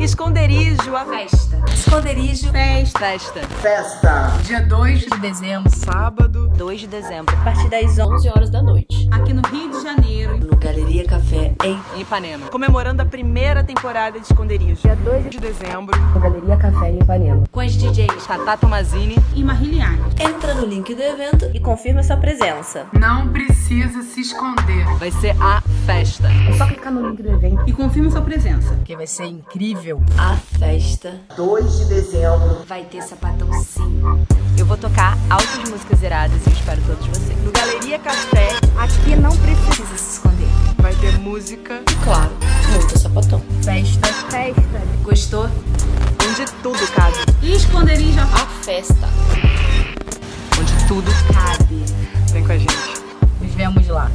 Esconderijo, a festa. Esconderijo, festa. Festa. Festa. Dia 2 de dezembro, sábado, 2 de dezembro. A partir das 11 horas da noite. Aqui no Rio de Janeiro. No Galeria Café, em Ipanema. Comemorando a primeira temporada de Esconderijo. Dia 2 de dezembro. No Galeria Café, em Ipanema. Com as DJs Tata Tomazini e Mariliane. Entra no link do evento e confirma sua presença. Não precisa se esconder. Vai ser a festa. É só clicar no link do evento e confirma sua presença. porque vai ser incrível. A festa. 2 de dezembro. Vai ter sapatão sim. Eu vou tocar altas músicas zeradas e espero todos vocês. No Galeria Café. Aqui não precisa se esconder. Vai ter música. E claro, muito sapatão. Festa. Festa. Gostou? Onde tudo cabe. E esconderijo. Tá. A festa. Onde tudo cabe. Vem com a gente. Nos vemos lá.